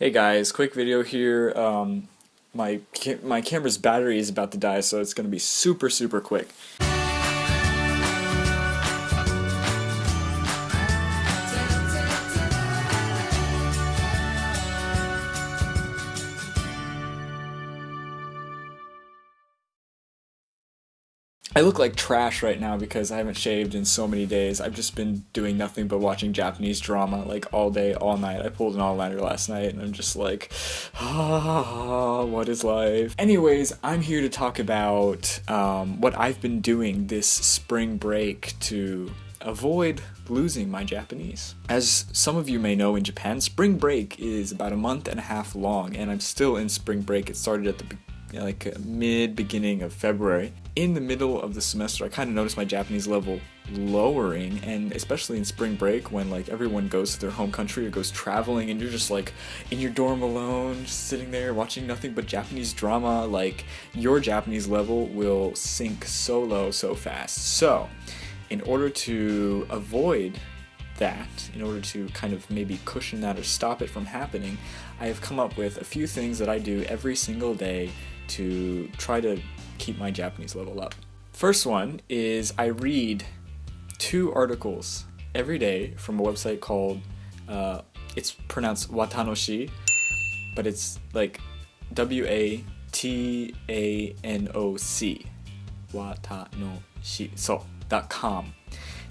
Hey guys, quick video here. Um, my ca my camera's battery is about to die, so it's gonna be super super quick. I look like trash right now because I haven't shaved in so many days. I've just been doing nothing but watching Japanese drama like all day, all night. I pulled an all-nighter last night and I'm just like, ah, what is life? Anyways, I'm here to talk about um, what I've been doing this spring break to avoid losing my Japanese. As some of you may know in Japan, spring break is about a month and a half long and I'm still in spring break. It started at the like mid beginning of February. In the middle of the semester, I kind of noticed my Japanese level lowering, and especially in spring break when like everyone goes to their home country or goes traveling, and you're just like in your dorm alone, just sitting there watching nothing but Japanese drama. Like your Japanese level will sink so low so fast. So, in order to avoid that, in order to kind of maybe cushion that or stop it from happening, I have come up with a few things that I do every single day to try to keep my Japanese level up. First one is I read two articles every day from a website called, uh, it's pronounced Watanoshi, but it's like W A T A N O C. Watanoshi. So, dot com.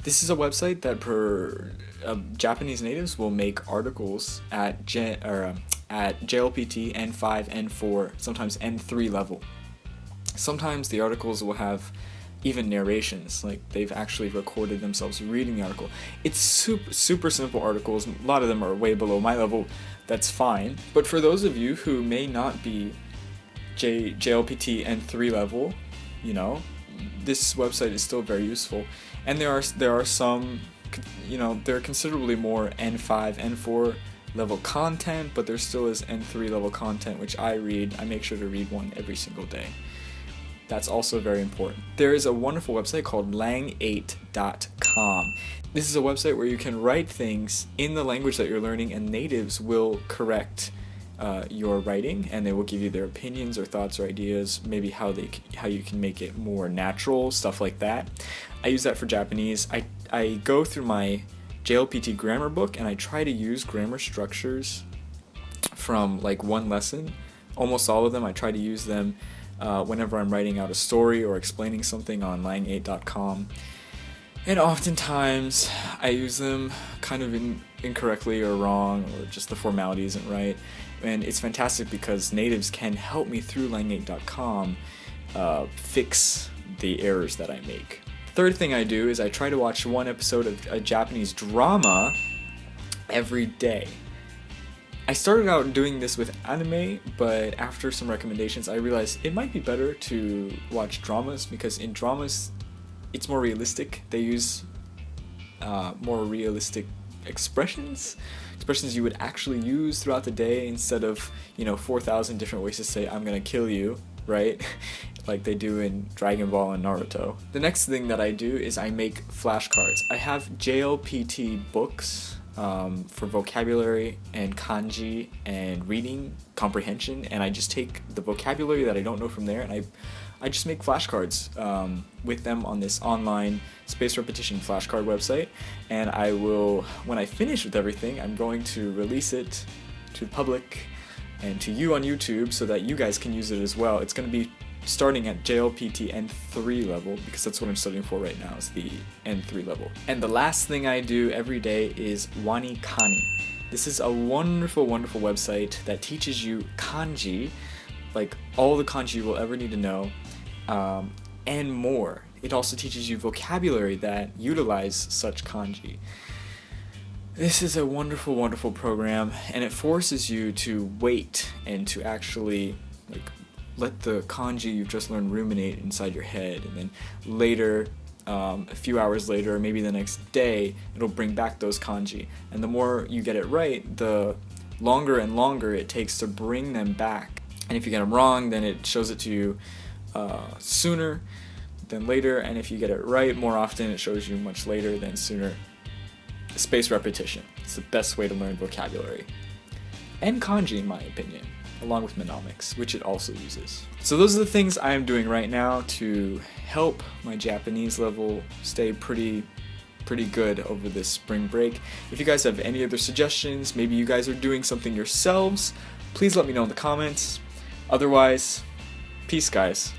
This is a website that per uh, Japanese natives will make articles at gen, or, uh, at JLPT N5, N4, sometimes N3 level. Sometimes the articles will have even narrations, like they've actually recorded themselves reading the article. It's super, super simple articles, a lot of them are way below my level, that's fine. But for those of you who may not be J, JLPT N3 level, you know, this website is still very useful. And there are, there are some, you know, there are considerably more N5, N4 level content, but there still is N3 level content, which I read. I make sure to read one every single day. That's also very important. There is a wonderful website called lang8.com. This is a website where you can write things in the language that you're learning and natives will correct uh, your writing and they will give you their opinions or thoughts or ideas, maybe how they how you can make it more natural, stuff like that. I use that for Japanese. I, I go through my JLPT grammar book and I try to use grammar structures from like one lesson. Almost all of them, I try to use them uh, whenever I'm writing out a story or explaining something on lang8.com. And oftentimes I use them kind of in, incorrectly or wrong or just the formality isn't right. And it's fantastic because natives can help me through lang8.com uh, fix the errors that I make. Third thing I do is I try to watch one episode of a Japanese drama every day. I started out doing this with anime, but after some recommendations I realized it might be better to watch dramas because in dramas it's more realistic. They use uh, more realistic expressions expressions you would actually use throughout the day instead of you know 4,000 different ways to say I'm gonna kill you right like they do in Dragon Ball and Naruto. The next thing that I do is I make flashcards. I have JLPT books um, for vocabulary and kanji and reading comprehension and I just take the vocabulary that I don't know from there and I I just make flashcards um, with them on this online space repetition flashcard website and I will when I finish with everything I'm going to release it to the public and to you on YouTube so that you guys can use it as well. It's going to be starting at JLPT N3 level because that's what I'm studying for right now is the N3 level. And the last thing I do every day is WaniKani. This is a wonderful, wonderful website that teaches you kanji, like all the kanji you will ever need to know, um, and more. It also teaches you vocabulary that utilize such kanji. This is a wonderful, wonderful program, and it forces you to wait and to actually let the kanji you've just learned ruminate inside your head, and then later, um, a few hours later, or maybe the next day, it'll bring back those kanji. And the more you get it right, the longer and longer it takes to bring them back. And if you get them wrong, then it shows it to you uh, sooner than later, and if you get it right more often, it shows you much later than sooner. Space repetition. It's the best way to learn vocabulary. and kanji in my opinion, along with mnemonics, which it also uses. So those are the things I am doing right now to help my Japanese level stay pretty pretty good over this spring break. If you guys have any other suggestions, maybe you guys are doing something yourselves, please let me know in the comments. Otherwise, peace guys.